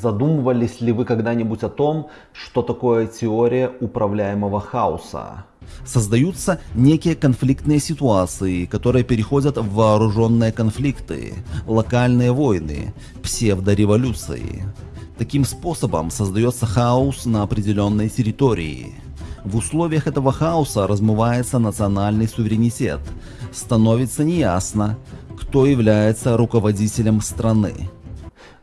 Задумывались ли вы когда-нибудь о том, что такое теория управляемого хаоса? Создаются некие конфликтные ситуации, которые переходят в вооруженные конфликты, локальные войны, псевдореволюции. Таким способом создается хаос на определенной территории. В условиях этого хаоса размывается национальный суверенитет. Становится неясно, кто является руководителем страны.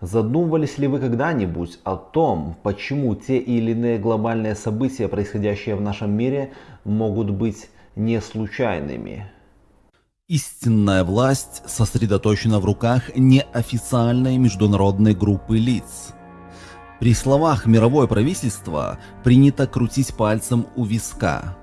Задумывались ли вы когда-нибудь о том, почему те или иные глобальные события, происходящие в нашем мире, могут быть не случайными? Истинная власть сосредоточена в руках неофициальной международной группы лиц. При словах «мировое правительство» принято крутить пальцем у виска.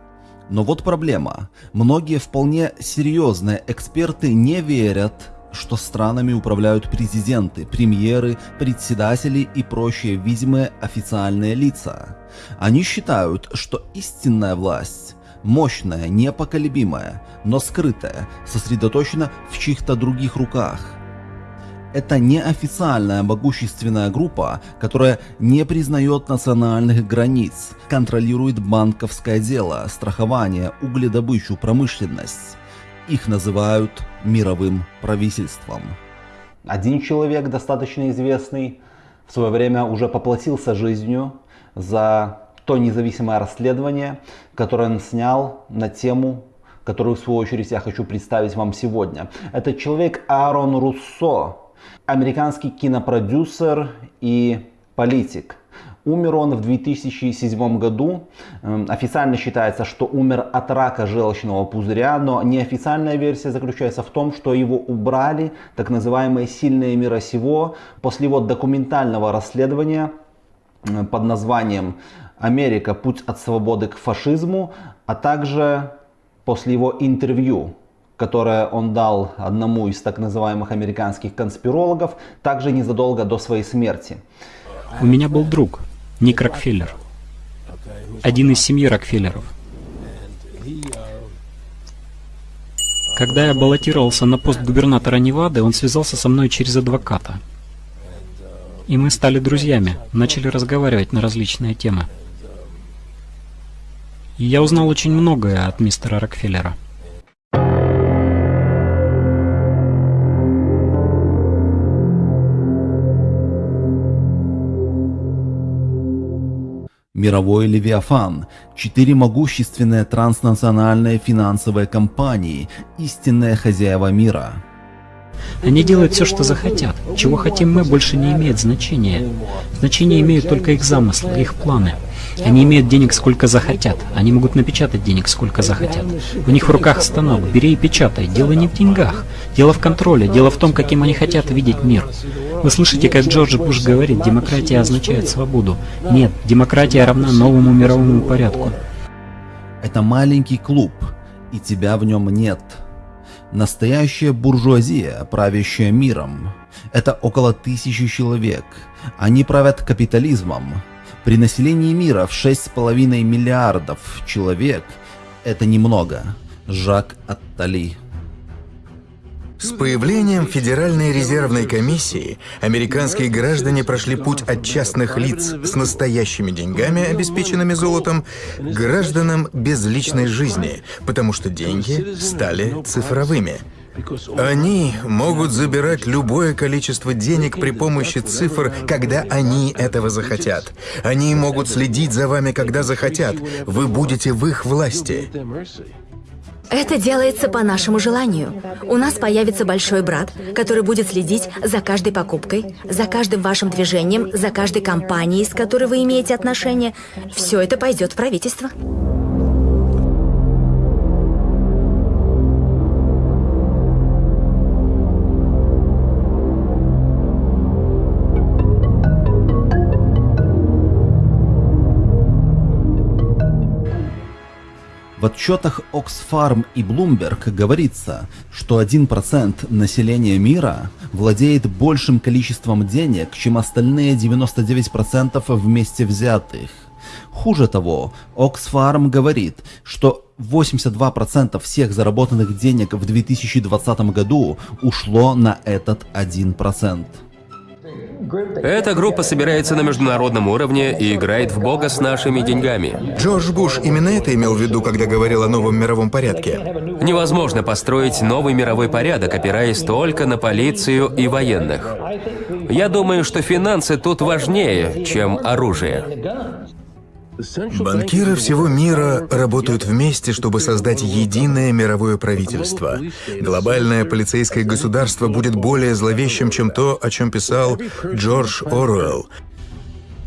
Но вот проблема. Многие вполне серьезные эксперты не верят что странами управляют президенты, премьеры, председатели и прочие видимые официальные лица. Они считают, что истинная власть мощная, непоколебимая, но скрытая, сосредоточена в чьих-то других руках. Это неофициальная могущественная группа, которая не признает национальных границ, контролирует банковское дело, страхование, угледобычу, промышленность. Их называют мировым правительством. Один человек, достаточно известный, в свое время уже поплатился жизнью за то независимое расследование, которое он снял на тему, которую в свою очередь я хочу представить вам сегодня. Это человек Аарон Руссо, американский кинопродюсер и политик. Умер он в 2007 году. Эм, официально считается, что умер от рака желчного пузыря, но неофициальная версия заключается в том, что его убрали так называемые сильные мира сего после его документального расследования э, под названием «Америка. Путь от свободы к фашизму», а также после его интервью которое он дал одному из так называемых американских конспирологов, также незадолго до своей смерти. У меня был друг, Ник Рокфеллер. Один из семьи Рокфеллеров. Когда я баллотировался на пост губернатора Невады, он связался со мной через адвоката. И мы стали друзьями, начали разговаривать на различные темы. И я узнал очень многое от мистера Рокфеллера. Мировой Левиафан, четыре могущественные транснациональные финансовые компании, истинные хозяева мира. Они делают все, что захотят. Чего хотим мы, больше не имеет значения. Значение имеют только их замыслы, их планы. Они имеют денег сколько захотят. Они могут напечатать денег сколько захотят. У них в руках станок. Бери и печатай. Дело не в деньгах. Дело в контроле. Дело в том, каким они хотят видеть мир. Вы слышите, как Джордж Буш говорит, демократия означает свободу. Нет, демократия равна новому мировому порядку. Это маленький клуб, и тебя в нем нет. Настоящая буржуазия, правящая миром. Это около тысячи человек. Они правят капитализмом. При населении мира в 6,5 миллиардов человек это немного. Жак Аттали. С появлением Федеральной резервной комиссии американские граждане прошли путь от частных лиц с настоящими деньгами, обеспеченными золотом, к гражданам без личной жизни, потому что деньги стали цифровыми. Они могут забирать любое количество денег при помощи цифр, когда они этого захотят. Они могут следить за вами, когда захотят. Вы будете в их власти. Это делается по нашему желанию. У нас появится большой брат, который будет следить за каждой покупкой, за каждым вашим движением, за каждой компанией, с которой вы имеете отношения. Все это пойдет в правительство. В отчетах Oxfam и Bloomberg говорится, что 1% населения мира владеет большим количеством денег, чем остальные 99% вместе взятых. Хуже того, Oxfam говорит, что 82% всех заработанных денег в 2020 году ушло на этот 1%. Эта группа собирается на международном уровне и играет в бога с нашими деньгами. Джордж Буш именно это имел в виду, когда говорил о новом мировом порядке. Невозможно построить новый мировой порядок, опираясь только на полицию и военных. Я думаю, что финансы тут важнее, чем оружие. Банкиры всего мира работают вместе, чтобы создать единое мировое правительство. Глобальное полицейское государство будет более зловещим, чем то, о чем писал Джордж Оруэлл.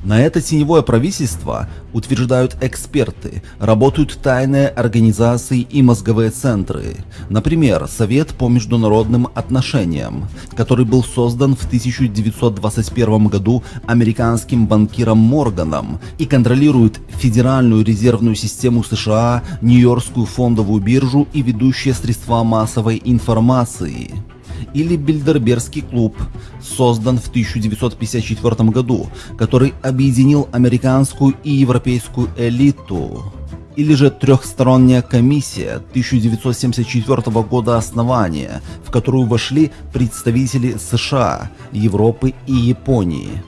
На это теневое правительство, утверждают эксперты, работают тайные организации и мозговые центры. Например, Совет по международным отношениям, который был создан в 1921 году американским банкиром Морганом и контролирует Федеральную резервную систему США, Нью-Йоркскую фондовую биржу и ведущие средства массовой информации или Бильдербергский клуб, создан в 1954 году, который объединил американскую и европейскую элиту. Или же трехсторонняя комиссия 1974 года основания, в которую вошли представители США, Европы и Японии.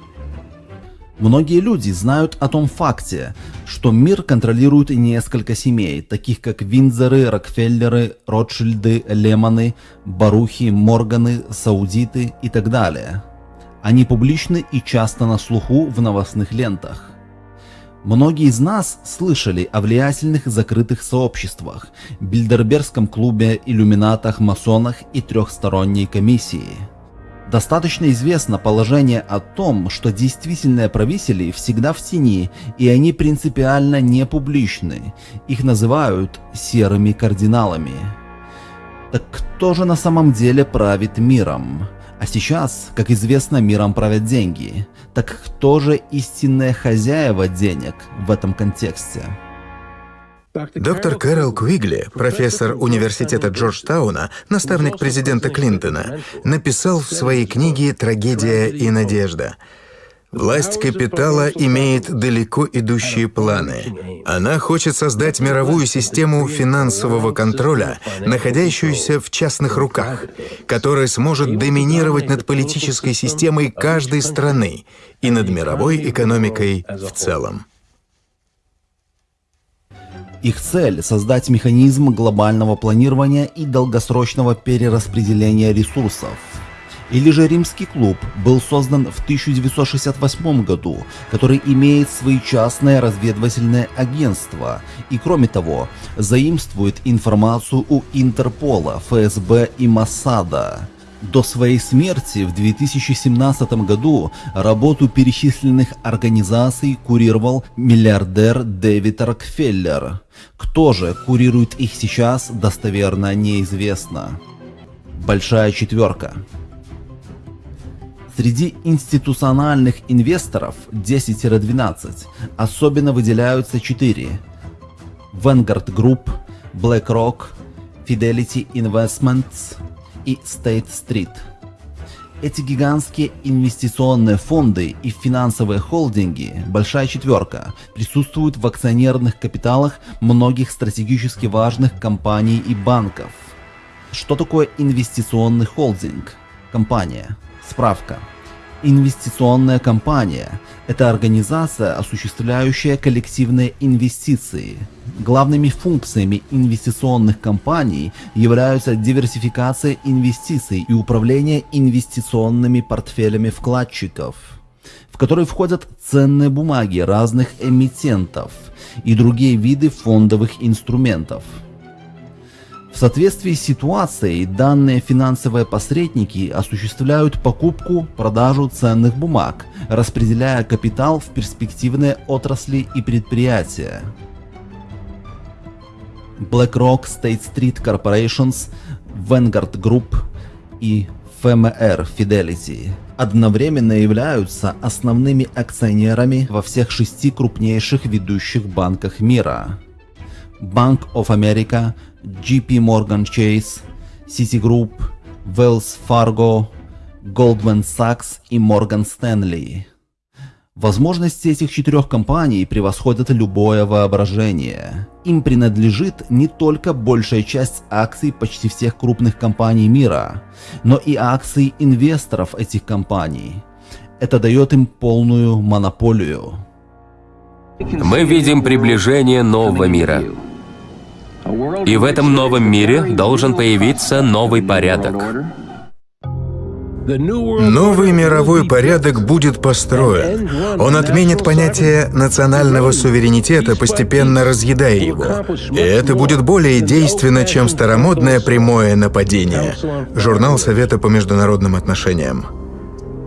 Многие люди знают о том факте, что мир контролирует несколько семей, таких как Виндзоры, Рокфеллеры, Ротшильды, Лемоны, Барухи, Морганы, Саудиты и так далее. Они публичны и часто на слуху в новостных лентах. Многие из нас слышали о влиятельных закрытых сообществах, Бильдербергском клубе, иллюминатах, масонах и трехсторонней комиссии. Достаточно известно положение о том, что действительные правители всегда в тени, и они принципиально не публичны. Их называют серыми кардиналами. Так кто же на самом деле правит миром? А сейчас, как известно, миром правят деньги. Так кто же истинные хозяева денег в этом контексте? Доктор Кэрол Куигли, профессор университета Джорджтауна, наставник президента Клинтона, написал в своей книге «Трагедия и надежда». Власть капитала имеет далеко идущие планы. Она хочет создать мировую систему финансового контроля, находящуюся в частных руках, которая сможет доминировать над политической системой каждой страны и над мировой экономикой в целом. Их цель – создать механизм глобального планирования и долгосрочного перераспределения ресурсов. Или же Римский клуб был создан в 1968 году, который имеет свои частные разведывательные агентства и, кроме того, заимствует информацию у Интерпола, ФСБ и Моссада. До своей смерти в 2017 году работу перечисленных организаций курировал миллиардер Дэвид Рокфеллер. Кто же курирует их сейчас, достоверно неизвестно. Большая четверка. Среди институциональных инвесторов 10-12 особенно выделяются 4. Vanguard Group, BlackRock, Fidelity Investments – и Street. Эти гигантские инвестиционные фонды и финансовые холдинги, большая четверка, присутствуют в акционерных капиталах многих стратегически важных компаний и банков. Что такое инвестиционный холдинг? Компания. Справка. Инвестиционная компания – это организация, осуществляющая коллективные инвестиции. Главными функциями инвестиционных компаний являются диверсификация инвестиций и управление инвестиционными портфелями вкладчиков, в которые входят ценные бумаги разных эмитентов и другие виды фондовых инструментов. В соответствии с ситуацией, данные финансовые посредники осуществляют покупку, продажу ценных бумаг, распределяя капитал в перспективные отрасли и предприятия. BlackRock, State Street Corporations, Vanguard Group и FMR Fidelity одновременно являются основными акционерами во всех шести крупнейших ведущих банках мира. Bank of America – JP Morgan Chase, Citigroup, Wells Fargo, Goldman Sachs и Morgan Stanley. Возможности этих четырех компаний превосходят любое воображение. Им принадлежит не только большая часть акций почти всех крупных компаний мира, но и акции инвесторов этих компаний. Это дает им полную монополию. Мы видим приближение нового мира. И в этом новом мире должен появиться новый порядок. Новый мировой порядок будет построен. Он отменит понятие национального суверенитета, постепенно разъедая его. И это будет более действенно, чем старомодное прямое нападение. Журнал Совета по международным отношениям.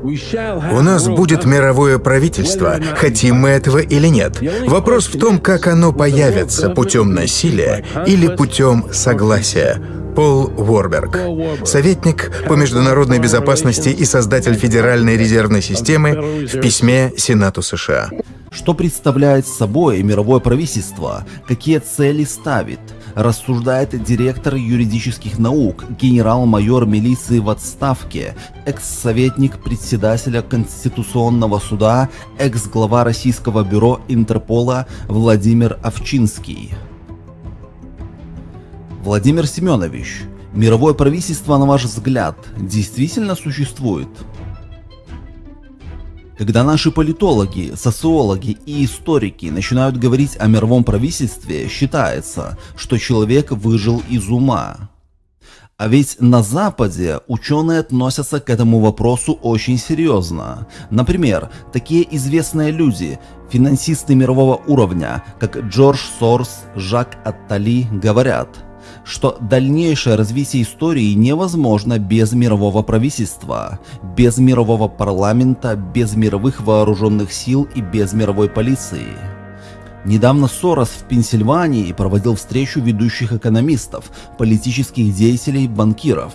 У нас будет мировое правительство, хотим мы этого или нет. Вопрос в том, как оно появится, путем насилия или путем согласия. Пол Уорберг, советник по международной безопасности и создатель Федеральной резервной системы в письме Сенату США. Что представляет собой мировое правительство? Какие цели ставит? Рассуждает директор юридических наук, генерал-майор милиции в отставке, экс-советник председателя Конституционного суда, экс-глава Российского бюро Интерпола Владимир Овчинский. Владимир Семенович, мировое правительство, на ваш взгляд, действительно существует? Когда наши политологи, социологи и историки начинают говорить о мировом правительстве, считается, что человек выжил из ума. А ведь на Западе ученые относятся к этому вопросу очень серьезно. Например, такие известные люди, финансисты мирового уровня, как Джордж Сорс, Жак Аттали, говорят – что дальнейшее развитие истории невозможно без мирового правительства, без мирового парламента, без мировых вооруженных сил и без мировой полиции. Недавно Сорос в Пенсильвании проводил встречу ведущих экономистов, политических деятелей, банкиров.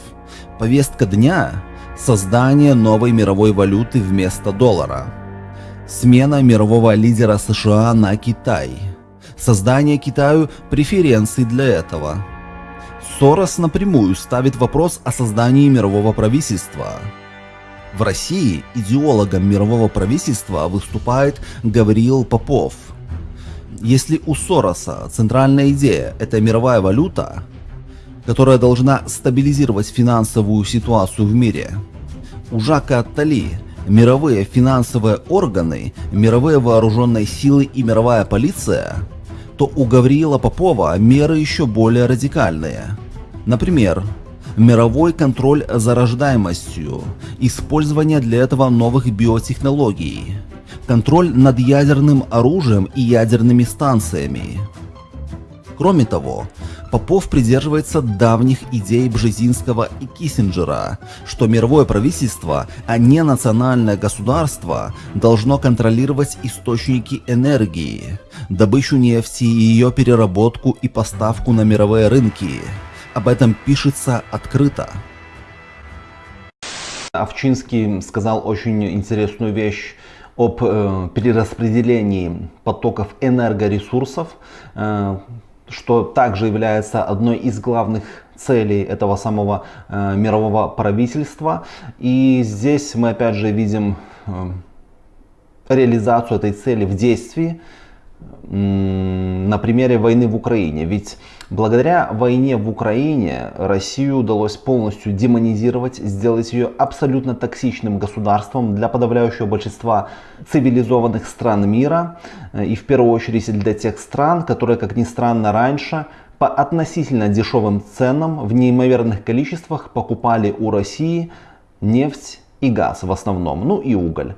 Повестка дня – создание новой мировой валюты вместо доллара. Смена мирового лидера США на Китай. Создание Китаю преференций для этого – Сорос напрямую ставит вопрос о создании мирового правительства. В России идеологом мирового правительства выступает Гавриил Попов. Если у Сороса центральная идея – это мировая валюта, которая должна стабилизировать финансовую ситуацию в мире, у Жака Аттали мировые финансовые органы, мировые вооруженные силы и мировая полиция, то у Гавриила Попова меры еще более радикальные – Например, мировой контроль за рождаемостью, использование для этого новых биотехнологий, контроль над ядерным оружием и ядерными станциями. Кроме того, Попов придерживается давних идей Бжезинского и Киссинджера, что мировое правительство, а не национальное государство, должно контролировать источники энергии, добычу нефти, ее переработку и поставку на мировые рынки, об этом пишется открыто. Овчинский сказал очень интересную вещь об э, перераспределении потоков энергоресурсов, э, что также является одной из главных целей этого самого э, мирового правительства. И здесь мы опять же видим э, реализацию этой цели в действии на примере войны в Украине. Ведь благодаря войне в Украине Россию удалось полностью демонизировать, сделать ее абсолютно токсичным государством для подавляющего большинства цивилизованных стран мира. И в первую очередь для тех стран, которые, как ни странно, раньше по относительно дешевым ценам в неимоверных количествах покупали у России нефть и газ в основном, ну и уголь.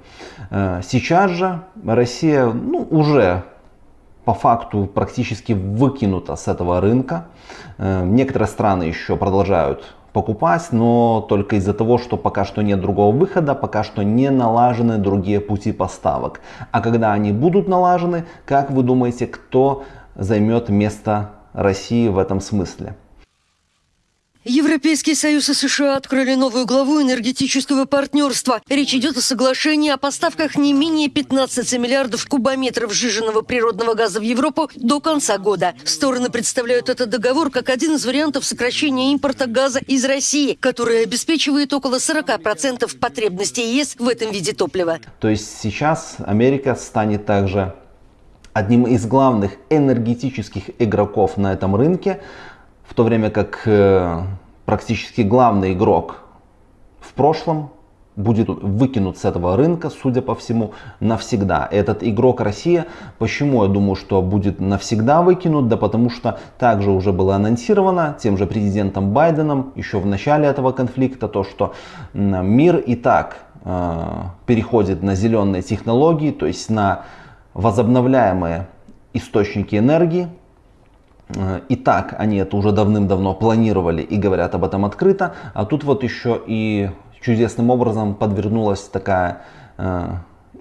Э, сейчас же Россия ну, уже по факту практически выкинута с этого рынка. Э, некоторые страны еще продолжают покупать, но только из-за того, что пока что нет другого выхода, пока что не налажены другие пути поставок. А когда они будут налажены, как вы думаете, кто займет место России в этом смысле? Европейский Союз и США открыли новую главу энергетического партнерства. Речь идет о соглашении о поставках не менее 15 миллиардов кубометров сжиженного природного газа в Европу до конца года. Стороны представляют этот договор как один из вариантов сокращения импорта газа из России, который обеспечивает около 40% потребностей ЕС в этом виде топлива. То есть сейчас Америка станет также одним из главных энергетических игроков на этом рынке, в то время как э, практически главный игрок в прошлом будет выкинут с этого рынка, судя по всему, навсегда. Этот игрок Россия, почему я думаю, что будет навсегда выкинут? Да потому что также уже было анонсировано тем же президентом Байденом еще в начале этого конфликта, то что мир и так э, переходит на зеленые технологии, то есть на возобновляемые источники энергии, и так они это уже давным-давно планировали и говорят об этом открыто, а тут вот еще и чудесным образом подвернулась такая э,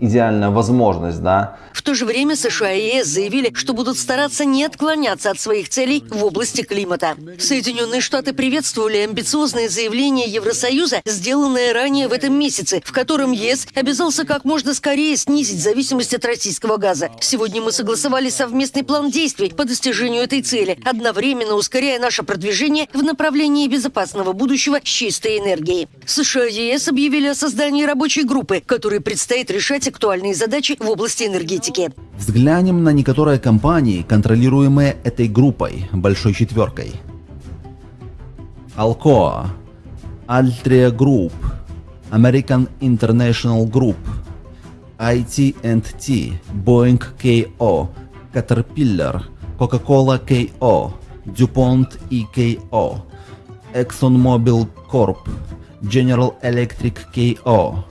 идеальная возможность, да. В то же время США и ЕС заявили, что будут стараться не отклоняться от своих целей в области климата. Соединенные Штаты приветствовали амбициозные заявления Евросоюза, сделанные ранее в этом месяце, в котором ЕС обязался как можно скорее снизить зависимость от российского газа. Сегодня мы согласовали совместный план действий по достижению этой цели, одновременно ускоряя наше продвижение в направлении безопасного будущего с чистой энергией. США и ЕС объявили о создании рабочей группы, которой предстоит решать актуальные задачи в области энергетики. Взглянем на некоторые компании, контролируемые этой группой, большой четверкой. Alcoa, Altria Group, American International Group, IT&T, Boeing KO, Caterpillar, Coca-Cola KO, DuPont EKO, ExxonMobil Corp, General Electric KO,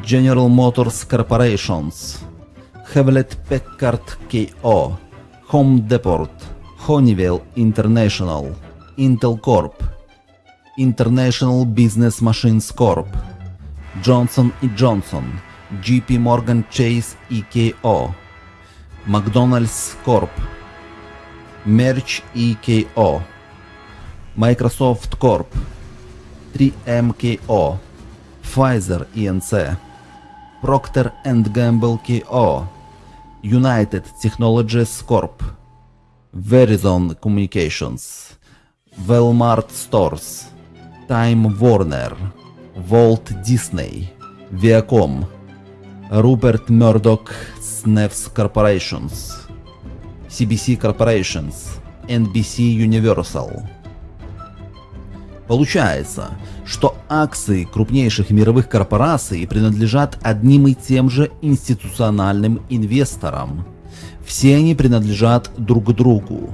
General Motors Corporations, Hewlett Packard KO, Home Depot, Honeywell International, Intel Corp, International Business Machines Corp, Johnson Johnson, JP Morgan Chase EKO, McDonald's Corp, Merch EKO, Microsoft Corp, 3MKO, Pfizer Inc., Procter Gamble Co., United Technologies Corp., Verizon Communications, Walmart Stores, Time Warner, Walt Disney, Viacom, Rupert Murdoch Snefs Corporations, CBC Corporations, NBC Universal. Получается, что акции крупнейших мировых корпораций принадлежат одним и тем же институциональным инвесторам. Все они принадлежат друг другу.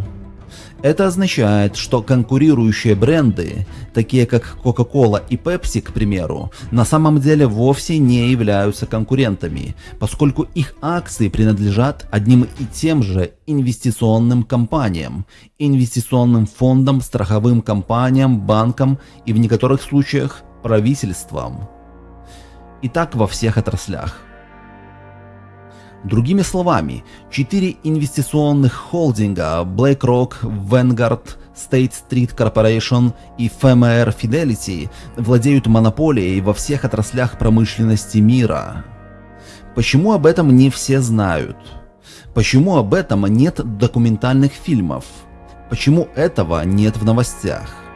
Это означает, что конкурирующие бренды, такие как Coca-Cola и Pepsi, к примеру, на самом деле вовсе не являются конкурентами, поскольку их акции принадлежат одним и тем же инвестиционным компаниям, инвестиционным фондам, страховым компаниям, банкам и в некоторых случаях правительствам. И так во всех отраслях. Другими словами, четыре инвестиционных холдинга BlackRock, Vanguard, State Street Corporation и FMR Fidelity владеют монополией во всех отраслях промышленности мира. Почему об этом не все знают? Почему об этом нет документальных фильмов? Почему этого нет в новостях?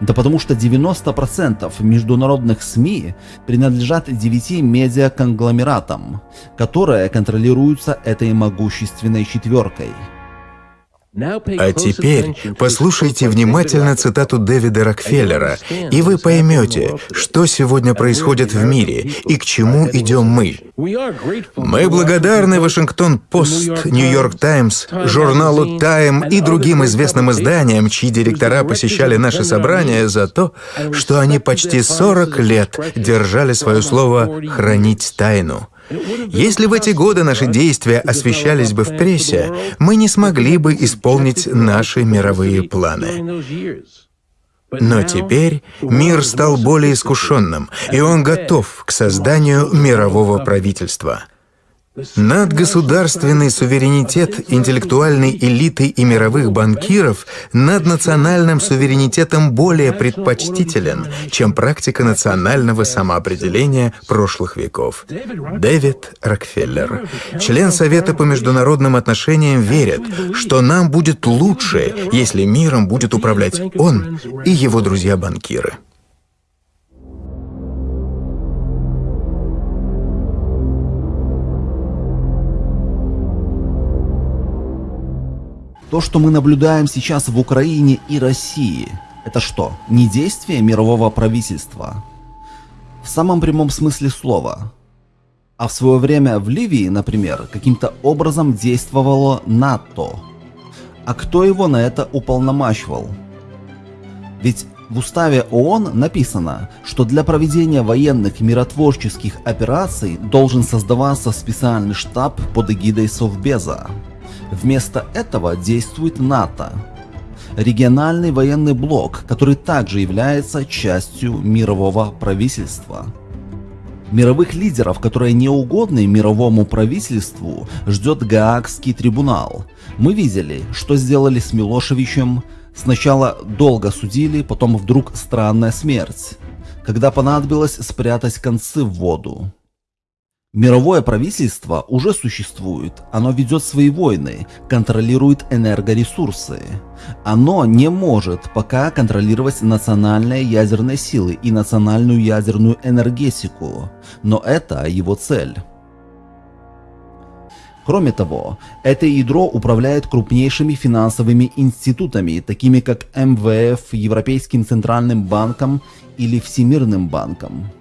Да потому что 90% международных СМИ принадлежат 9 медиаконгломератам, которые контролируются этой могущественной четверкой – а теперь послушайте внимательно цитату Дэвида Рокфеллера, и вы поймете, что сегодня происходит в мире и к чему идем мы. Мы благодарны Вашингтон-Пост, Нью-Йорк Таймс, журналу Тайм и другим известным изданиям, чьи директора посещали наши собрания за то, что они почти 40 лет держали свое слово «хранить тайну». Если в эти годы наши действия освещались бы в прессе, мы не смогли бы исполнить наши мировые планы. Но теперь мир стал более искушенным, и он готов к созданию мирового правительства. Надгосударственный суверенитет интеллектуальной элиты и мировых банкиров над национальным суверенитетом более предпочтителен, чем практика национального самоопределения прошлых веков. Дэвид Рокфеллер, член Совета по международным отношениям, верит, что нам будет лучше, если миром будет управлять он и его друзья-банкиры. То, что мы наблюдаем сейчас в Украине и России, это что, не действие мирового правительства? В самом прямом смысле слова. А в свое время в Ливии, например, каким-то образом действовало НАТО. А кто его на это уполномачивал? Ведь в уставе ООН написано, что для проведения военных миротворческих операций должен создаваться специальный штаб под эгидой Совбеза. Вместо этого действует НАТО, региональный военный блок, который также является частью мирового правительства. Мировых лидеров, которые не угодны мировому правительству, ждет Гаагский трибунал. Мы видели, что сделали с Милошевичем. Сначала долго судили, потом вдруг странная смерть, когда понадобилось спрятать концы в воду. Мировое правительство уже существует, оно ведет свои войны, контролирует энергоресурсы. Оно не может пока контролировать национальные ядерные силы и национальную ядерную энергетику, но это его цель. Кроме того, это ядро управляет крупнейшими финансовыми институтами, такими как МВФ, Европейским Центральным банком или Всемирным банком.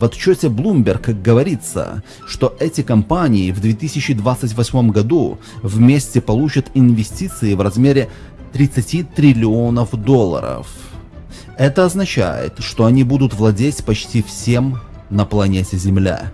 В отчете Bloomberg говорится, что эти компании в 2028 году вместе получат инвестиции в размере 30 триллионов долларов. Это означает, что они будут владеть почти всем на планете Земля.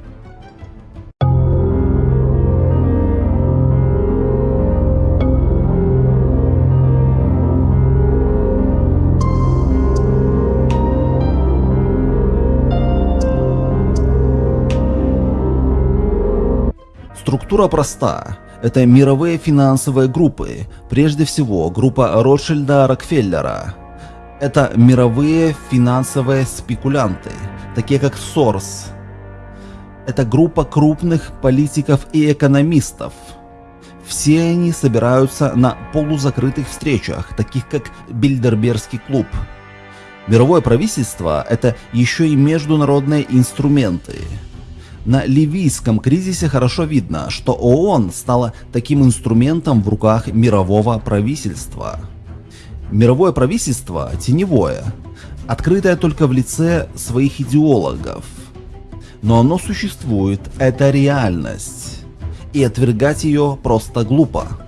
Структура проста. Это мировые финансовые группы, прежде всего группа Ротшильда Рокфеллера. Это мировые финансовые спекулянты, такие как Сорс. Это группа крупных политиков и экономистов. Все они собираются на полузакрытых встречах, таких как Бильдербергский клуб. Мировое правительство – это еще и международные инструменты – на ливийском кризисе хорошо видно, что ООН стала таким инструментом в руках мирового правительства. Мировое правительство теневое, открытое только в лице своих идеологов. Но оно существует, это реальность, и отвергать ее просто глупо.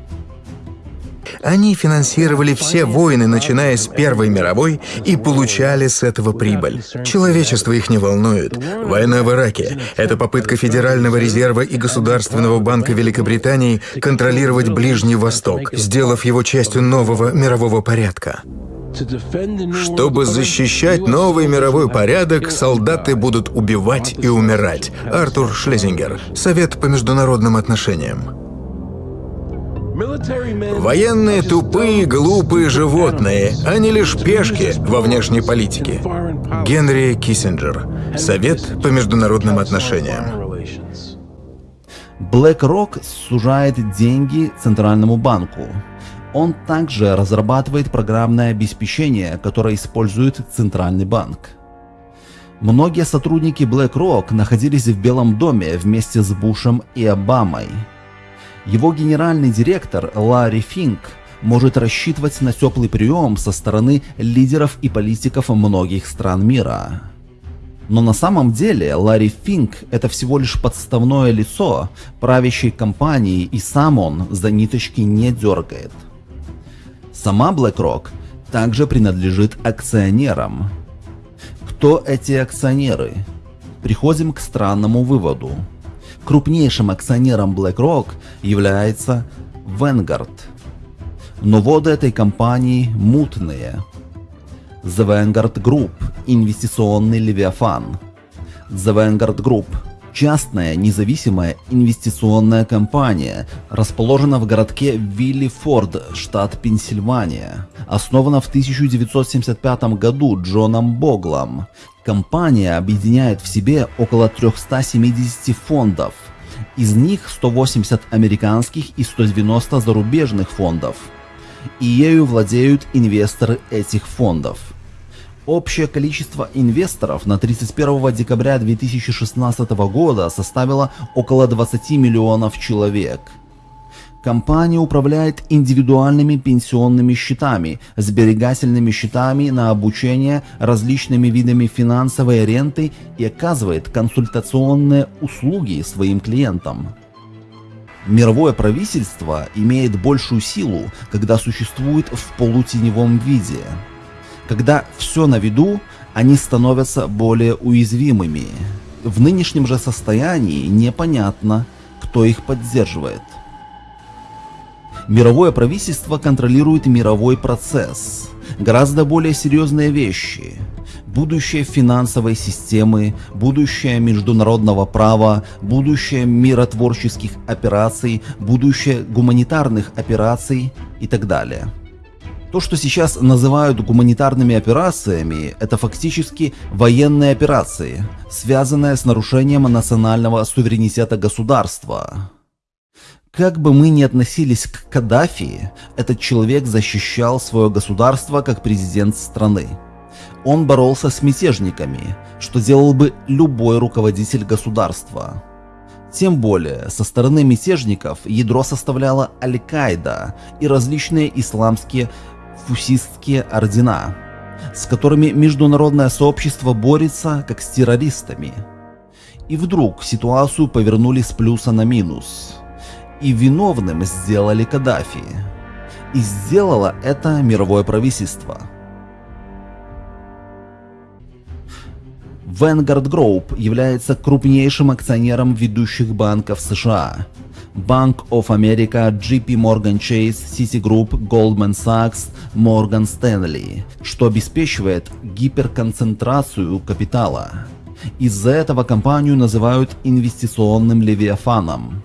Они финансировали все войны, начиная с Первой мировой, и получали с этого прибыль. Человечество их не волнует. Война в Ираке — это попытка Федерального резерва и Государственного банка Великобритании контролировать Ближний Восток, сделав его частью нового мирового порядка. Чтобы защищать новый мировой порядок, солдаты будут убивать и умирать. Артур Шлезингер. Совет по международным отношениям. Военные тупые, глупые животные, не лишь пешки во внешней политике. Генри Киссинджер. Совет по международным отношениям. BlackRock сужает деньги Центральному банку. Он также разрабатывает программное обеспечение, которое использует Центральный банк. Многие сотрудники BlackRock находились в Белом доме вместе с Бушем и Обамой. Его генеральный директор Ларри Финк может рассчитывать на теплый прием со стороны лидеров и политиков многих стран мира. Но на самом деле Ларри Финк это всего лишь подставное лицо правящей компании и сам он за ниточки не дергает. Сама BlackRock также принадлежит акционерам. Кто эти акционеры? Приходим к странному выводу. Крупнейшим акционером BlackRock является Vanguard. Но воды этой компании мутные. The Vanguard Group – инвестиционный левиафан. The Vanguard Group – частная независимая инвестиционная компания, расположена в городке Виллифорд, штат Пенсильвания. Основана в 1975 году Джоном Боглом Компания объединяет в себе около 370 фондов. Из них 180 американских и 190 зарубежных фондов. И ею владеют инвесторы этих фондов. Общее количество инвесторов на 31 декабря 2016 года составило около 20 миллионов человек – Компания управляет индивидуальными пенсионными счетами, сберегательными счетами на обучение, различными видами финансовой ренты и оказывает консультационные услуги своим клиентам. Мировое правительство имеет большую силу, когда существует в полутеневом виде. Когда все на виду, они становятся более уязвимыми. В нынешнем же состоянии непонятно, кто их поддерживает. Мировое правительство контролирует мировой процесс. Гораздо более серьезные вещи. Будущее финансовой системы, будущее международного права, будущее миротворческих операций, будущее гуманитарных операций и так далее. То, что сейчас называют гуманитарными операциями, это фактически военные операции, связанные с нарушением национального суверенитета государства. Как бы мы ни относились к Каддафи, этот человек защищал свое государство как президент страны. Он боролся с мятежниками, что делал бы любой руководитель государства. Тем более, со стороны мятежников ядро составляла Аль-Каида и различные исламские фусистские ордена, с которыми международное сообщество борется как с террористами. И вдруг ситуацию повернули с плюса на минус – и виновным сделали Каддафи. И сделало это мировое правительство. Vanguard Group является крупнейшим акционером ведущих банков США. Bank of America, JP Morgan Chase, Citigroup, Goldman Sachs, Morgan Stanley, что обеспечивает гиперконцентрацию капитала. Из-за этого компанию называют инвестиционным левиафаном.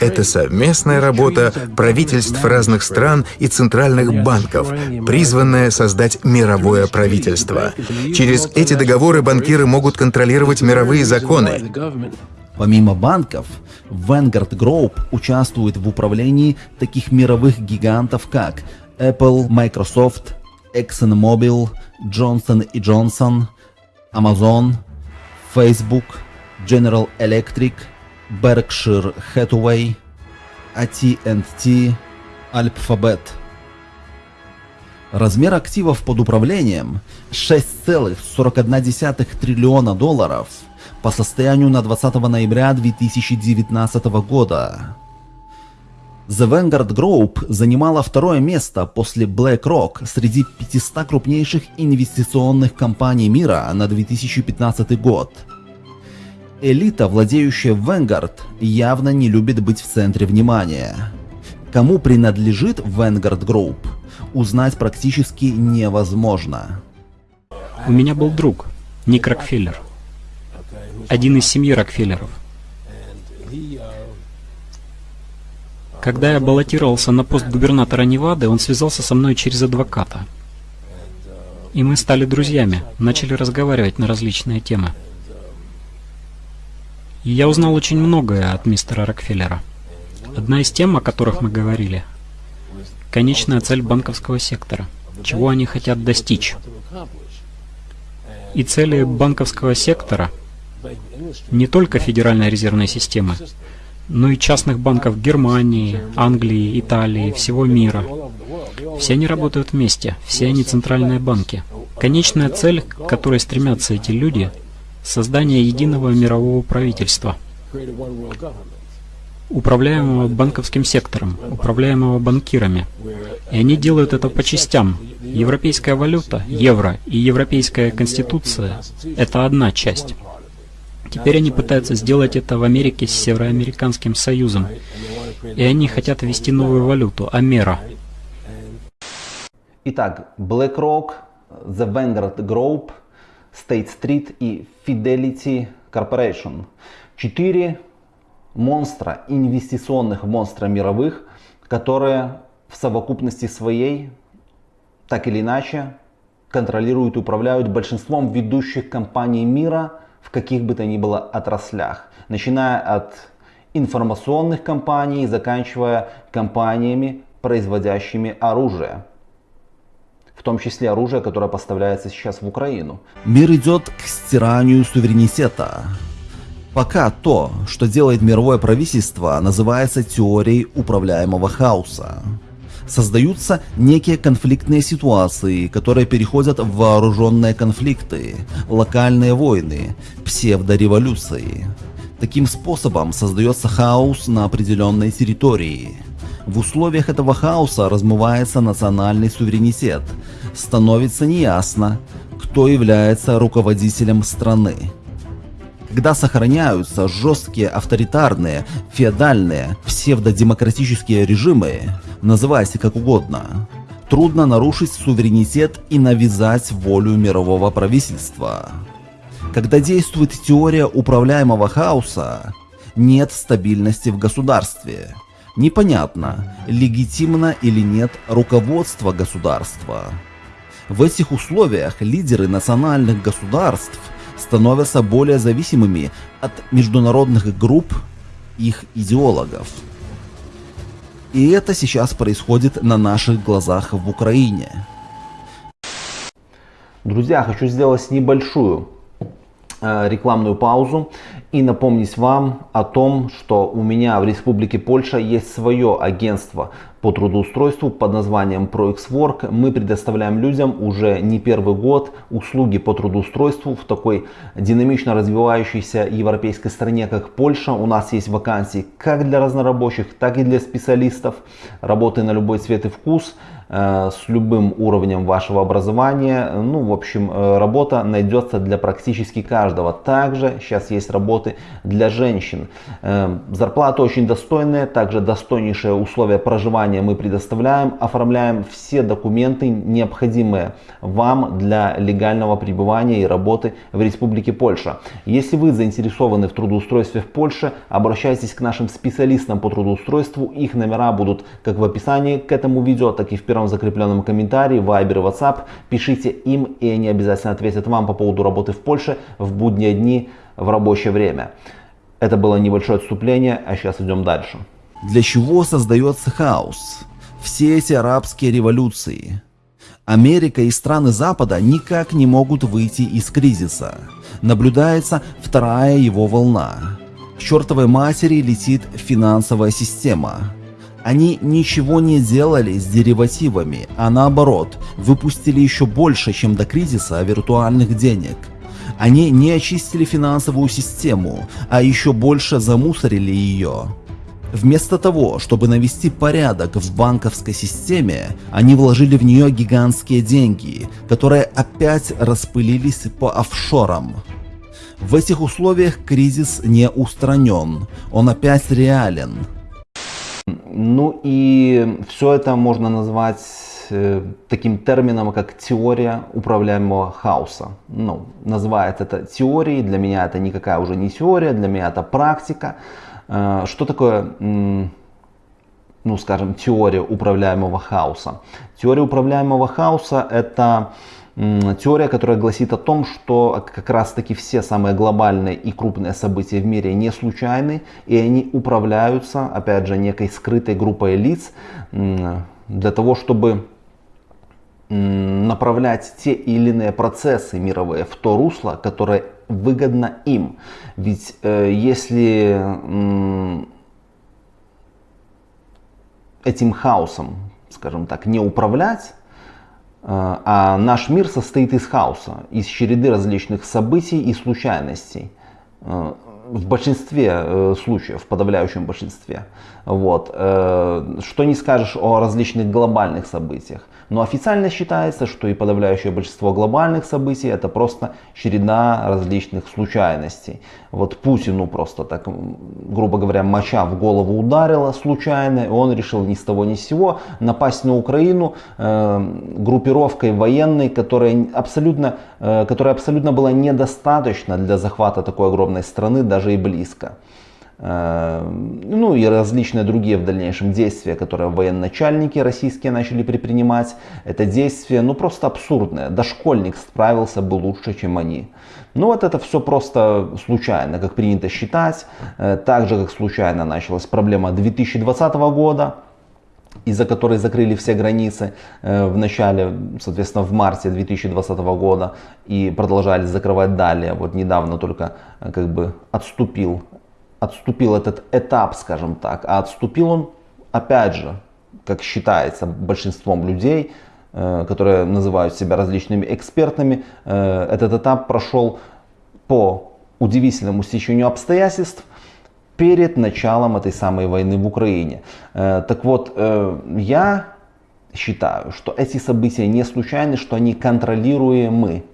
Это совместная работа правительств разных стран и центральных банков, призванная создать мировое правительство. Через эти договоры банкиры могут контролировать мировые законы. Помимо банков, Vanguard Group участвует в управлении таких мировых гигантов, как Apple, Microsoft, ExxonMobil, Johnson Johnson, Amazon, Facebook, General Electric – Berkshire Hathaway, AT&T, Alphabet. Размер активов под управлением 6,41 триллиона долларов по состоянию на 20 ноября 2019 года. The Vanguard Group занимала второе место после BlackRock среди 500 крупнейших инвестиционных компаний мира на 2015 год – Элита, владеющая Vanguard, явно не любит быть в центре внимания. Кому принадлежит Vanguard Group, узнать практически невозможно. У меня был друг, Ник Рокфеллер. Один из семьи Рокфеллеров. Когда я баллотировался на пост губернатора Невады, он связался со мной через адвоката. И мы стали друзьями, начали разговаривать на различные темы. И я узнал очень многое от мистера Рокфеллера. Одна из тем, о которых мы говорили, конечная цель банковского сектора, чего они хотят достичь. И цели банковского сектора не только Федеральной резервной системы, но и частных банков Германии, Англии, Италии, всего мира. Все они работают вместе, все они центральные банки. Конечная цель, к которой стремятся эти люди – создание единого мирового правительства, управляемого банковским сектором, управляемого банкирами. И они делают это по частям. Европейская валюта, евро и европейская конституция – это одна часть. Теперь они пытаются сделать это в Америке с Североамериканским Союзом. И они хотят ввести новую валюту – Амера. Итак, BlackRock, The Vanguard Group – State Street и Fidelity Corporation. Четыре монстра, инвестиционных монстра мировых, которые в совокупности своей, так или иначе, контролируют и управляют большинством ведущих компаний мира в каких бы то ни было отраслях. Начиная от информационных компаний, заканчивая компаниями, производящими оружие в том числе оружие, которое поставляется сейчас в Украину. Мир идет к стиранию суверенитета. Пока то, что делает мировое правительство, называется теорией управляемого хаоса. Создаются некие конфликтные ситуации, которые переходят в вооруженные конфликты, локальные войны, псевдореволюции. Таким способом создается хаос на определенной территории. В условиях этого хаоса размывается национальный суверенитет, становится неясно, кто является руководителем страны. Когда сохраняются жесткие авторитарные, феодальные, псевдодемократические режимы, называйте как угодно, трудно нарушить суверенитет и навязать волю мирового правительства. Когда действует теория управляемого хаоса, нет стабильности в государстве. Непонятно, легитимно или нет руководство государства. В этих условиях лидеры национальных государств становятся более зависимыми от международных групп их идеологов. И это сейчас происходит на наших глазах в Украине. Друзья, хочу сделать небольшую Э, рекламную паузу и напомнить вам о том, что у меня в Республике Польша есть свое агентство по трудоустройству под названием ProXWork. Мы предоставляем людям уже не первый год услуги по трудоустройству в такой динамично развивающейся европейской стране, как Польша. У нас есть вакансии как для разнорабочих, так и для специалистов. Работы на любой цвет и вкус. Э, с любым уровнем вашего образования. Ну, в общем, э, работа найдется для практически каждого. Также сейчас есть работы для женщин. Э, зарплата очень достойная, также достойнейшие условия проживания мы предоставляем. Оформляем все документы, необходимые вам для легального пребывания и работы в Республике Польша. Если вы заинтересованы в трудоустройстве в Польше, обращайтесь к нашим специалистам по трудоустройству. Их номера будут как в описании к этому видео, так и в первом первом закрепленном комментарии, Viber и WhatsApp. Пишите им, и они обязательно ответят вам по поводу работы в Польше в будние дни в рабочее время. Это было небольшое отступление, а сейчас идем дальше. Для чего создается хаос? Все эти арабские революции. Америка и страны Запада никак не могут выйти из кризиса. Наблюдается вторая его волна. К чертовой матери летит финансовая система. Они ничего не делали с деривативами, а наоборот, выпустили еще больше, чем до кризиса виртуальных денег. Они не очистили финансовую систему, а еще больше замусорили ее. Вместо того, чтобы навести порядок в банковской системе, они вложили в нее гигантские деньги, которые опять распылились по офшорам. В этих условиях кризис не устранен, он опять реален. Ну и все это можно назвать э, таким термином, как теория управляемого хаоса. Ну, называет это теорией, для меня это никакая уже не теория, для меня это практика. Э, что такое, ну скажем, теория управляемого хаоса? Теория управляемого хаоса это теория, которая гласит о том, что как раз таки все самые глобальные и крупные события в мире не случайны, и они управляются, опять же, некой скрытой группой лиц для того, чтобы направлять те или иные процессы мировые в то русло, которое выгодно им. Ведь э, если этим хаосом, скажем так, не управлять, а наш мир состоит из хаоса, из череды различных событий и случайностей. Э, в большинстве э, случаев, в подавляющем большинстве. Вот. Что не скажешь о различных глобальных событиях. Но официально считается, что и подавляющее большинство глобальных событий это просто череда различных случайностей. Вот Путину просто так, грубо говоря, моча в голову ударила случайно, и он решил ни с того ни с сего напасть на Украину э, группировкой военной, которая абсолютно, э, которая абсолютно была недостаточна для захвата такой огромной страны, даже и близко. Э, ну и различные другие в дальнейшем действия, которые военачальники российские начали предпринимать. Это действия, ну просто абсурдные. Дошкольник справился бы лучше, чем они. Ну вот это все просто случайно, как принято считать. Э, так же, как случайно началась проблема 2020 года. из-за которой закрыли все границы э, в начале, соответственно, в марте 2020 года и продолжали закрывать далее. Вот недавно только э, как бы отступил, отступил этот этап, скажем так. А отступил он, опять же, как считается большинством людей, э, которые называют себя различными экспертами, этот этап прошел по удивительному стечению обстоятельств – перед началом этой самой войны в Украине. Э, так вот, э, я считаю, что эти события не случайны, что они контролируемы.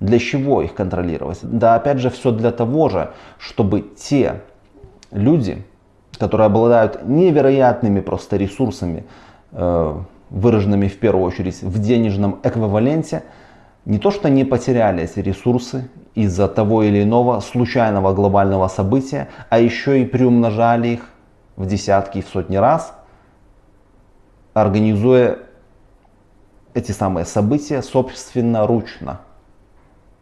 Для чего их контролировать? Да, опять же, все для того же, чтобы те люди, которые обладают невероятными просто ресурсами, э, выраженными в первую очередь в денежном эквиваленте, не то что не потеряли эти ресурсы из-за того или иного случайного глобального события, а еще и приумножали их в десятки и в сотни раз, организуя эти самые события собственноручно,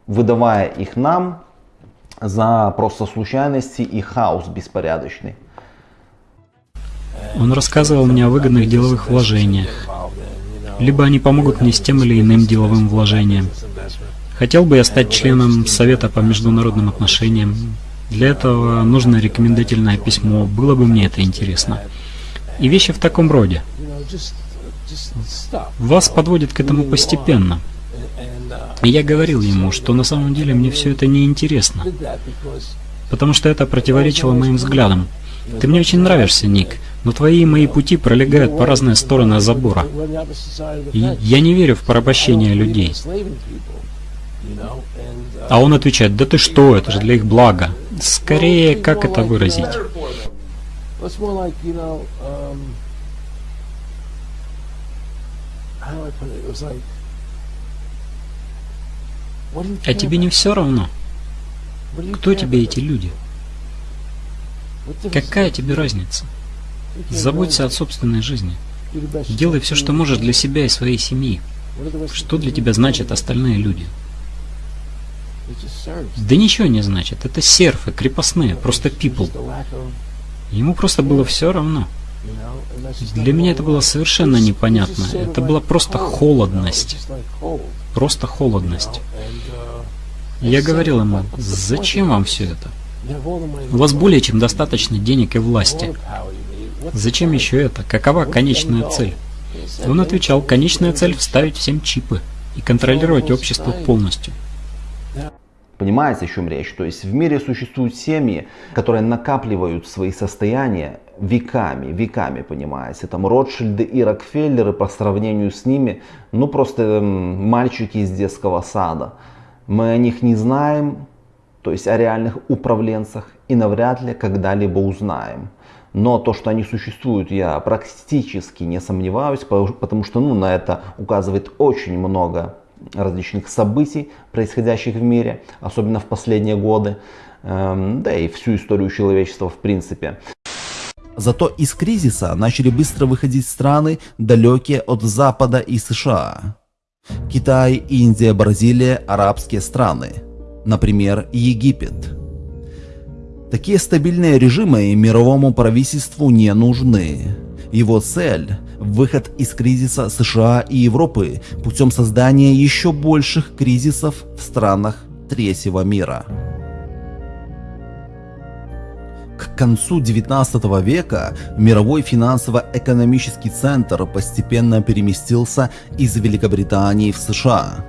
выдавая их нам за просто случайности и хаос беспорядочный. Он рассказывал мне о выгодных деловых вложениях, либо они помогут мне с тем или иным деловым вложением. Хотел бы я стать членом Совета по международным отношениям. Для этого нужно рекомендательное письмо, было бы мне это интересно. И вещи в таком роде. Вас подводит к этому постепенно. Я говорил ему, что на самом деле мне все это не интересно, потому что это противоречило моим взглядам. Ты мне очень нравишься, Ник, но твои и мои пути пролегают по разные стороны забора. И я не верю в порабощение людей. А он отвечает, да ты что, это же для их блага. Скорее, как это выразить? А тебе не все равно? Кто тебе эти люди? Какая тебе разница? Заботься о собственной жизни. Делай все, что можешь для себя и своей семьи. Что для тебя значат остальные люди? Да ничего не значит. Это серфы, крепостные, просто people. Ему просто было все равно. Для меня это было совершенно непонятно. Это была просто холодность. Просто холодность. Я говорил ему, зачем вам все это? У вас более чем достаточно денег и власти. Зачем еще это? Какова конечная цель? Он отвечал, конечная цель – вставить всем чипы и контролировать общество полностью. Понимаете, о чем речь? То есть в мире существуют семьи, которые накапливают свои состояния веками, веками, понимаете. Там Ротшильды и Рокфеллеры по сравнению с ними, ну просто мальчики из детского сада. Мы о них не знаем, то есть о реальных управленцах, и навряд ли когда-либо узнаем. Но то, что они существуют, я практически не сомневаюсь, потому что ну, на это указывает очень много различных событий, происходящих в мире, особенно в последние годы, эм, да и всю историю человечества в принципе. Зато из кризиса начали быстро выходить страны, далекие от Запада и США. Китай, Индия, Бразилия, арабские страны – например, Египет. Такие стабильные режимы мировому правительству не нужны. Его цель – выход из кризиса США и Европы путем создания еще больших кризисов в странах третьего мира. К концу 19 века мировой финансово-экономический центр постепенно переместился из Великобритании в США.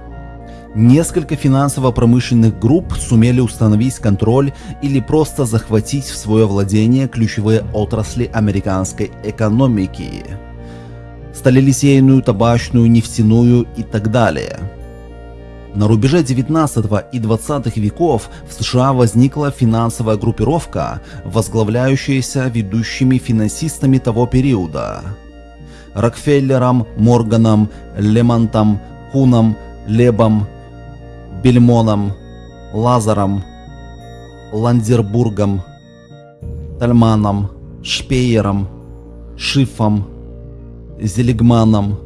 Несколько финансово-промышленных групп сумели установить контроль или просто захватить в свое владение ключевые отрасли американской экономики. Сталелитейную, табачную, нефтяную и так далее. На рубеже 19 и 20 веков в США возникла финансовая группировка, возглавляющаяся ведущими финансистами того периода. Рокфеллером, Морганом, Лемонтом, Куном, Лебом, Бельмоном, Лазаром, Ландербургом, Тальманом, Шпеером, Шифом, Зелегманом,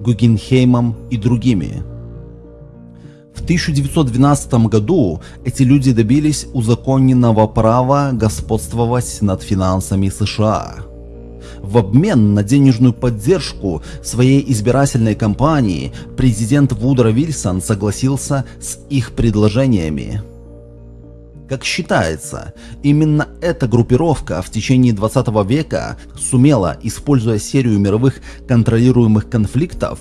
Гугенхеймом и другими. В 1912 году эти люди добились узаконенного права господствовать над финансами США. В обмен на денежную поддержку своей избирательной кампании президент Вудро Вильсон согласился с их предложениями. Как считается, именно эта группировка в течение 20 века сумела, используя серию мировых контролируемых конфликтов,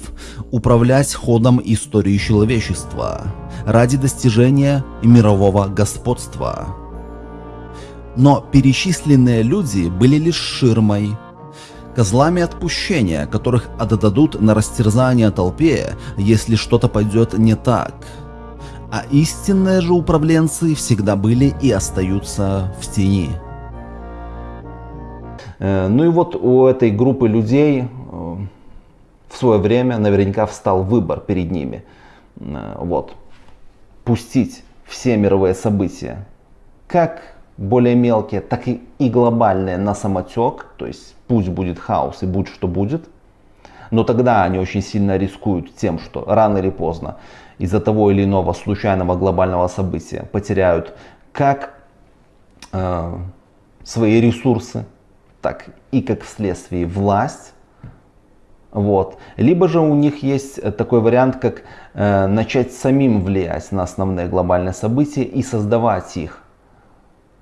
управлять ходом истории человечества ради достижения мирового господства. Но перечисленные люди были лишь ширмой, козлами отпущения, которых отдадут на растерзание толпе, если что-то пойдет не так – а истинные же управленцы всегда были и остаются в тени. Э, ну и вот у этой группы людей э, в свое время наверняка встал выбор перед ними. Э, вот. Пустить все мировые события, как более мелкие, так и, и глобальные на самотек, то есть пусть будет хаос и будь что будет. Но тогда они очень сильно рискуют тем, что рано или поздно из-за того или иного случайного глобального события потеряют как э, свои ресурсы, так и как вследствие власть. Вот. Либо же у них есть такой вариант, как э, начать самим влиять на основные глобальные события и создавать их.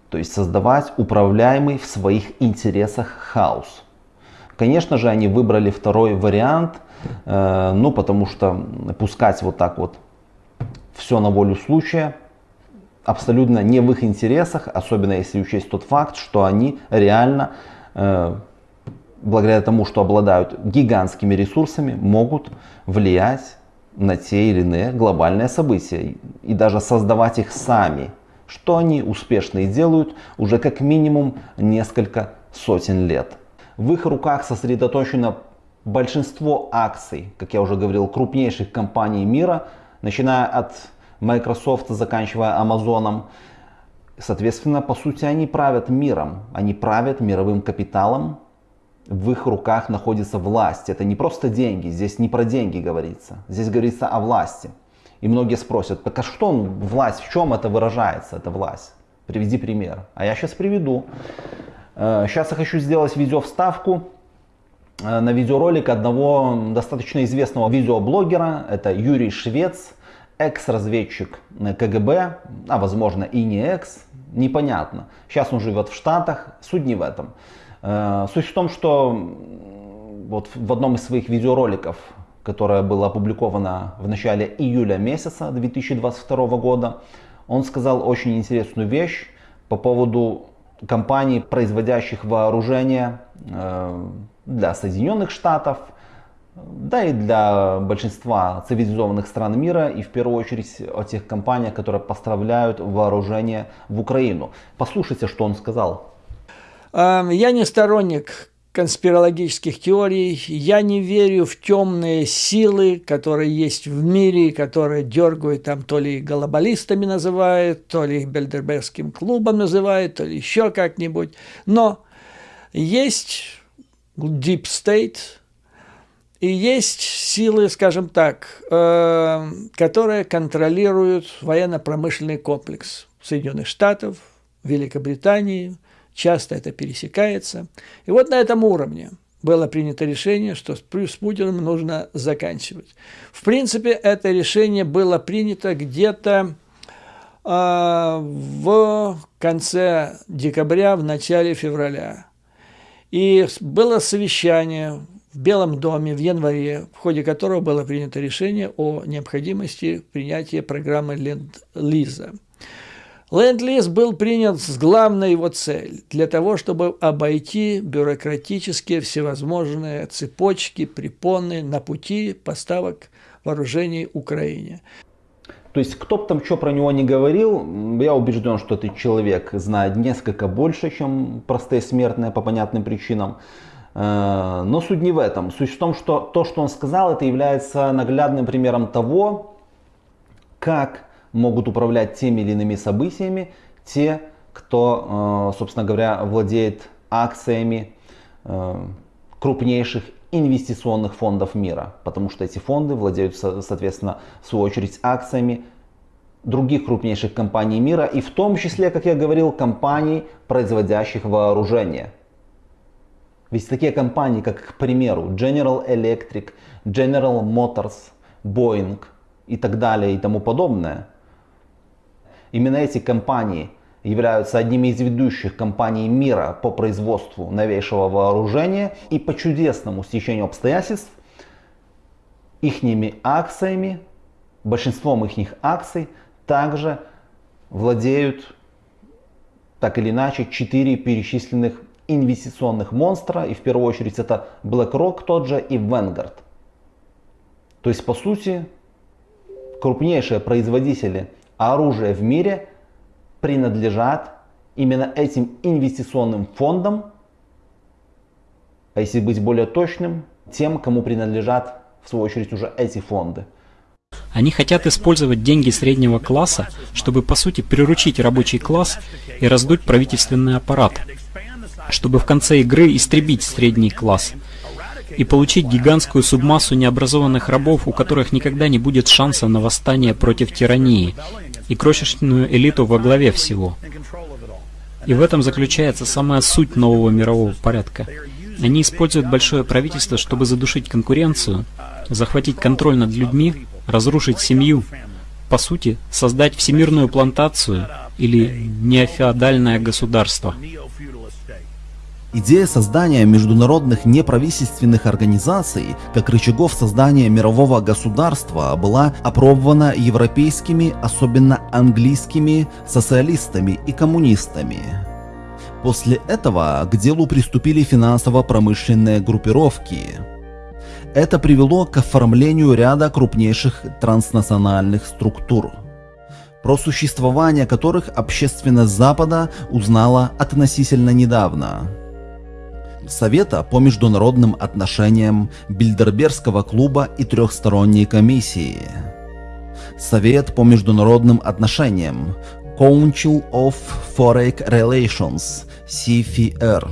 То есть создавать управляемый в своих интересах хаос. Конечно же, они выбрали второй вариант, э, ну потому что пускать вот так вот все на волю случая, абсолютно не в их интересах, особенно если учесть тот факт, что они реально, э, благодаря тому, что обладают гигантскими ресурсами, могут влиять на те или иные глобальные события и даже создавать их сами, что они успешно и делают уже как минимум несколько сотен лет. В их руках сосредоточено большинство акций, как я уже говорил, крупнейших компаний мира – начиная от Microsoft, заканчивая Amazon. Соответственно, по сути, они правят миром, они правят мировым капиталом, в их руках находится власть. Это не просто деньги, здесь не про деньги говорится, здесь говорится о власти. И многие спросят, так а что власть, в чем это выражается, эта власть? Приведи пример. А я сейчас приведу. Сейчас э, я хочу сделать видео-вставку Э, на видеоролик одного достаточно известного видеоблогера, это Юрий Швец, экс-разведчик КГБ, а возможно и не экс, непонятно. Сейчас он живет в Штатах, суть не в этом. Э, суть в том, что вот в одном из своих видеороликов, которое было опубликовано в начале июля месяца 2022 года, он сказал очень интересную вещь по поводу компаний, производящих вооружение э, для Соединенных Штатов, да и для большинства цивилизованных стран мира, и в первую очередь о тех компаниях, которые поставляют вооружение в Украину. Послушайте, что он сказал. Я не сторонник конспирологических теорий, я не верю в темные силы, которые есть в мире, которые дергают там то ли глобалистами называют, то ли Бельдербергским клубом называют, то ли еще как-нибудь. Но есть Deep State, и есть силы, скажем так, э, которые контролируют военно-промышленный комплекс Соединенных Штатов, Великобритании, часто это пересекается. И вот на этом уровне было принято решение, что с Путиным нужно заканчивать. В принципе, это решение было принято где-то э, в конце декабря, в начале февраля. И было совещание в Белом доме в январе, в ходе которого было принято решение о необходимости принятия программы Ленд-Лиза. Ленд-лиз был принят с главной его цель – для того, чтобы обойти бюрократические всевозможные цепочки, препоны на пути поставок вооружений Украине. То есть, кто бы там что про него не говорил, я убежден, что этот человек знает несколько больше, чем простые смертные по понятным причинам. Э, но суть не в этом. Суть в том, что то, что он сказал, это является наглядным примером того, как могут управлять теми или иными событиями те, кто, э, собственно говоря, владеет акциями э, крупнейших инвестиционных фондов мира, потому что эти фонды владеют, соответственно, в свою очередь акциями других крупнейших компаний мира и в том числе, как я говорил, компаний, производящих вооружение. Ведь такие компании, как, к примеру, General Electric, General Motors, Boeing и так далее и тому подобное, именно эти компании являются одними из ведущих компаний мира по производству новейшего вооружения и по чудесному стечению обстоятельств ихними акциями, большинством их акций также владеют так или иначе четыре перечисленных инвестиционных монстра, и в первую очередь это BlackRock тот же и Vanguard. То есть, по сути, крупнейшие производители оружия в мире принадлежат именно этим инвестиционным фондам, а если быть более точным, тем, кому принадлежат в свою очередь уже эти фонды. Они хотят использовать деньги среднего класса, чтобы по сути приручить рабочий класс и раздуть правительственный аппарат, чтобы в конце игры истребить средний класс и получить гигантскую субмассу необразованных рабов, у которых никогда не будет шанса на восстание против тирании, и крошечную элиту во главе всего. И в этом заключается самая суть нового мирового порядка. Они используют большое правительство, чтобы задушить конкуренцию, захватить контроль над людьми, разрушить семью, по сути, создать всемирную плантацию или неофеодальное государство. Идея создания международных неправительственных организаций как рычагов создания мирового государства была опробована европейскими, особенно английскими, социалистами и коммунистами. После этого к делу приступили финансово-промышленные группировки. Это привело к оформлению ряда крупнейших транснациональных структур, про существование которых общественность Запада узнала относительно недавно. Совета по международным отношениям, Бильдербергского клуба и трехсторонней комиссии. Совет по международным отношениям, Council of Foreign Relations, CFR.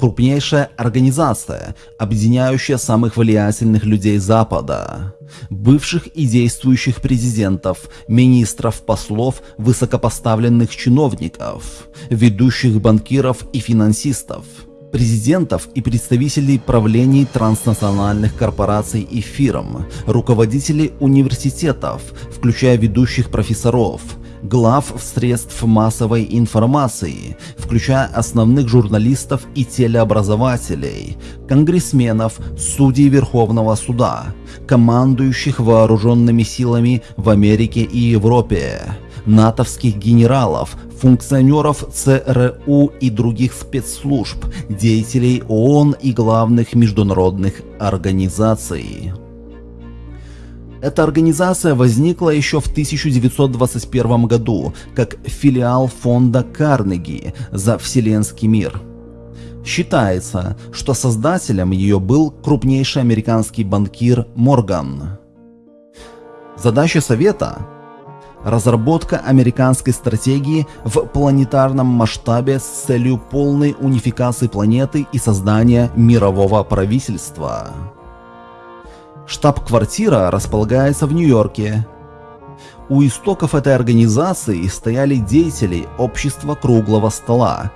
Крупнейшая организация, объединяющая самых влиятельных людей Запада, бывших и действующих президентов, министров, послов, высокопоставленных чиновников, ведущих банкиров и финансистов – президентов и представителей правлений транснациональных корпораций и фирм, руководителей университетов, включая ведущих профессоров, глав средств массовой информации, включая основных журналистов и телеобразователей, конгрессменов, судей Верховного суда, командующих вооруженными силами в Америке и Европе, натовских генералов, функционеров ЦРУ и других спецслужб, деятелей ООН и главных международных организаций. Эта организация возникла еще в 1921 году как филиал фонда Карнеги за Вселенский мир. Считается, что создателем ее был крупнейший американский банкир Морган. Задача Совета Разработка американской стратегии в планетарном масштабе с целью полной унификации планеты и создания мирового правительства. Штаб-квартира располагается в Нью-Йорке. У истоков этой организации стояли деятели общества круглого стола,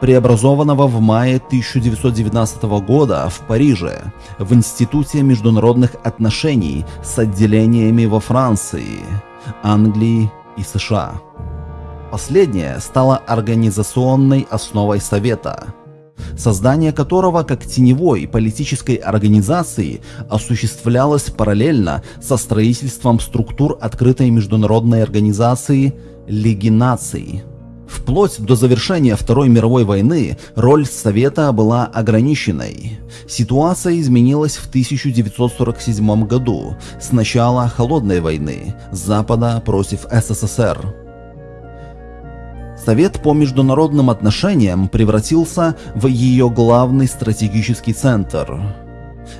преобразованного в мае 1919 года в Париже в Институте международных отношений с отделениями во Франции, Англии и США. Последнее стало организационной основой Совета, создание которого как теневой политической организации осуществлялось параллельно со строительством структур открытой международной организации Лиги наций. Вплоть до завершения Второй мировой войны роль Совета была ограниченной. Ситуация изменилась в 1947 году, с начала Холодной войны, Запада против СССР. Совет по международным отношениям превратился в ее главный стратегический центр.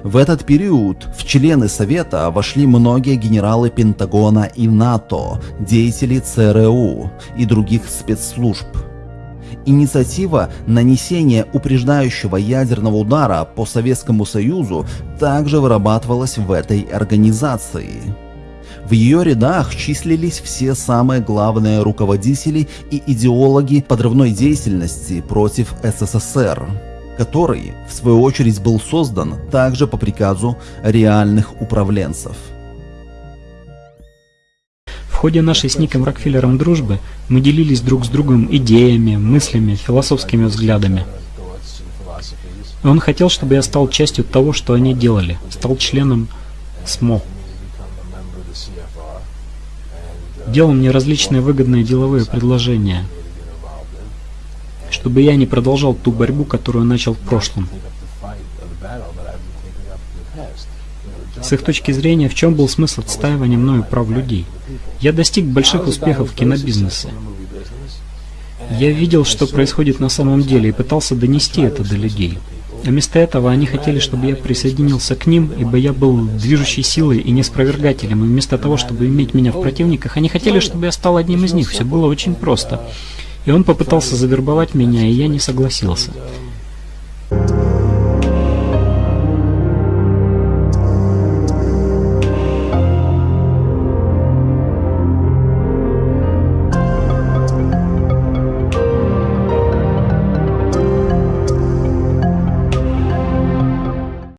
В этот период в члены Совета вошли многие генералы Пентагона и НАТО, деятели ЦРУ и других спецслужб. Инициатива нанесения упреждающего ядерного удара по Советскому Союзу также вырабатывалась в этой организации. В ее рядах числились все самые главные руководители и идеологи подрывной деятельности против СССР который, в свою очередь, был создан также по приказу реальных управленцев. В ходе нашей с Ником Рокфеллером дружбы мы делились друг с другом идеями, мыслями, философскими взглядами. Он хотел, чтобы я стал частью того, что они делали, стал членом СМО. Делал мне различные выгодные деловые предложения, чтобы я не продолжал ту борьбу, которую начал в прошлом. С их точки зрения, в чем был смысл отстаивания мною прав людей? Я достиг больших успехов в кинобизнесе. Я видел, что происходит на самом деле, и пытался донести это до людей. А вместо этого они хотели, чтобы я присоединился к ним, ибо я был движущей силой и неспровергателем. И вместо того, чтобы иметь меня в противниках, они хотели, чтобы я стал одним из них. Все было очень просто. И он попытался завербовать меня, и я не согласился.